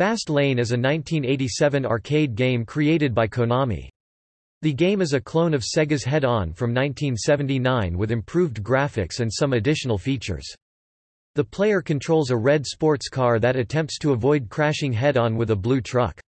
Fast Lane is a 1987 arcade game created by Konami. The game is a clone of Sega's Head-On from 1979 with improved graphics and some additional features. The player controls a red sports car that attempts to avoid crashing head-on with a blue truck.